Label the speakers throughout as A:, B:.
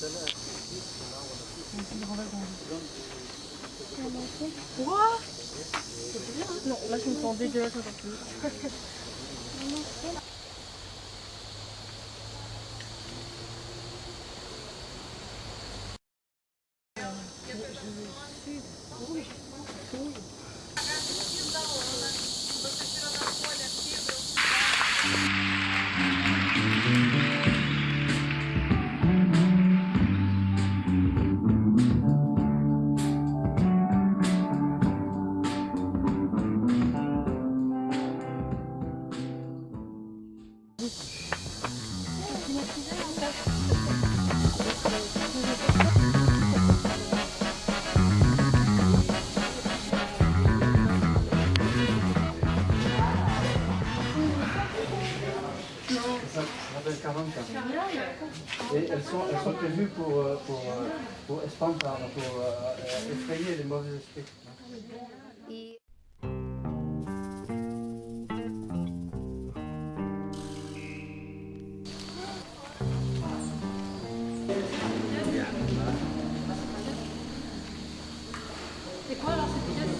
A: Quoi Non, là je me sens dégueulasse.
B: Ça s'appelle Et elles sont, elles sont prévues pour, euh, pour, euh, pour, pour euh, effrayer les mauvais esprits.
A: C'est quoi alors cette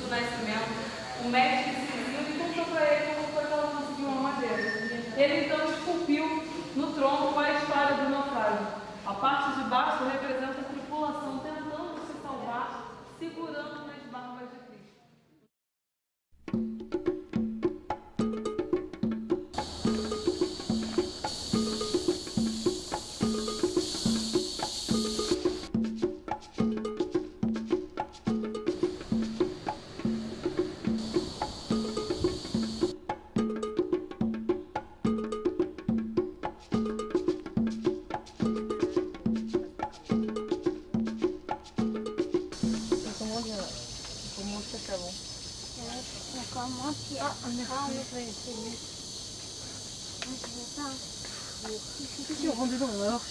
C: do Nascimento, o médico civil e perguntou para ele como foi que ela conseguiu uma madeira. Ele então
D: Tu as un
A: Si on rentre dedans, alors